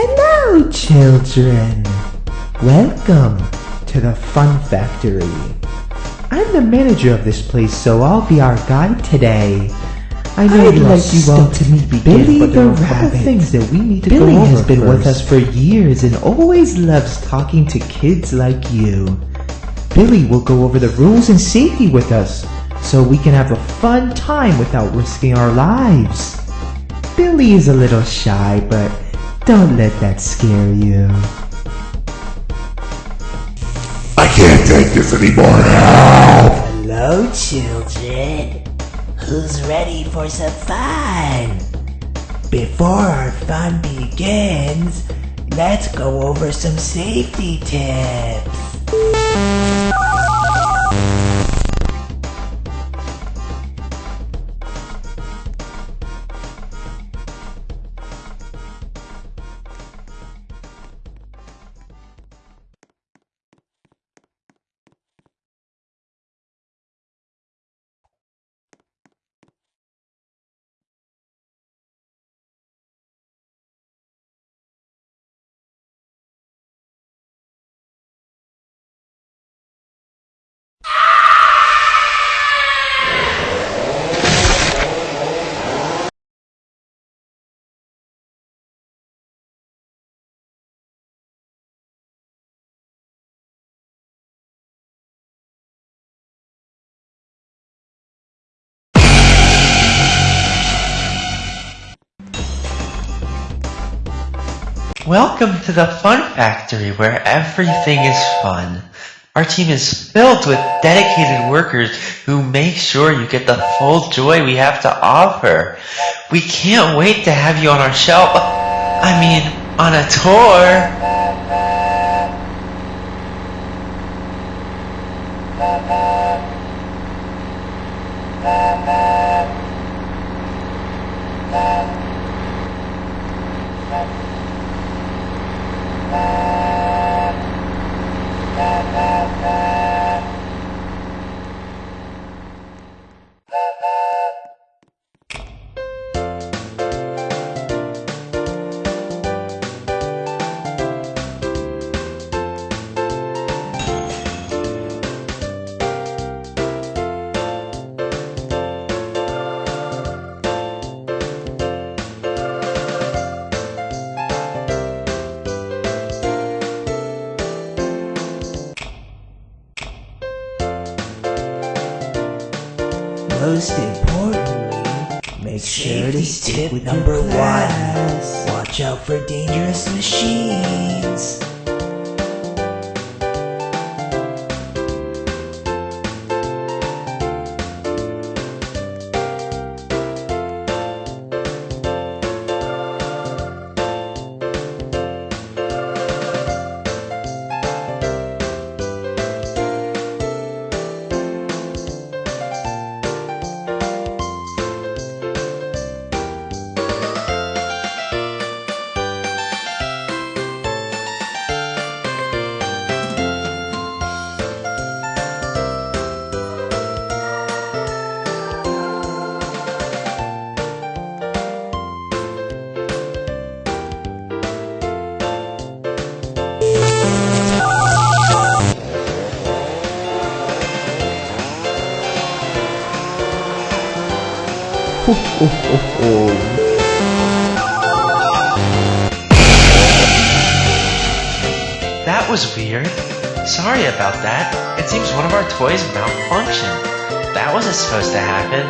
Hello, children. Welcome to the Fun Factory. I'm the manager of this place, so I'll be our guide today. I know I'd you like you all to meet begin, Billy the Rabbit. things that we need to Billy go has over been with us for years and always loves talking to kids like you. Billy will go over the rules and safety with us, so we can have a fun time without risking our lives. Billy is a little shy, but don't let that scare you. I can't take this anymore. Help! Hello, children. Who's ready for some fun? Before our fun begins, let's go over some safety tips. Welcome to the Fun Factory where everything is fun. Our team is filled with dedicated workers who make sure you get the full joy we have to offer. We can't wait to have you on our show. I mean, on a tour. Most importantly, make sure to stick with number one. Watch out for dangerous machines. That was weird. Sorry about that. It seems one of our toys malfunctioned. That wasn't supposed to happen.